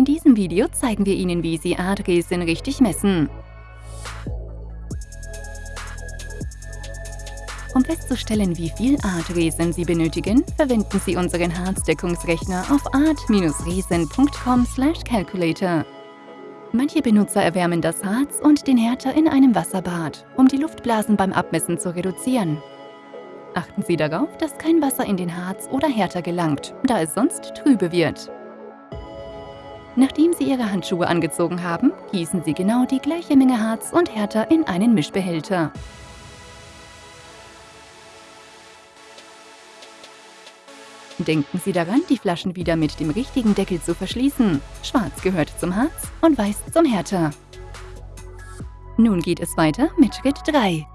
In diesem Video zeigen wir Ihnen, wie Sie Adresen richtig messen. Um festzustellen, wie viel Artresen Sie benötigen, verwenden Sie unseren Harzdeckungsrechner auf art-resen.com/calculator. Manche Benutzer erwärmen das Harz und den Härter in einem Wasserbad, um die Luftblasen beim Abmessen zu reduzieren. Achten Sie darauf, dass kein Wasser in den Harz oder Härter gelangt, da es sonst trübe wird. Nachdem Sie Ihre Handschuhe angezogen haben, gießen Sie genau die gleiche Menge Harz und Härter in einen Mischbehälter. Denken Sie daran, die Flaschen wieder mit dem richtigen Deckel zu verschließen. Schwarz gehört zum Harz und Weiß zum Härter. Nun geht es weiter mit Schritt 3.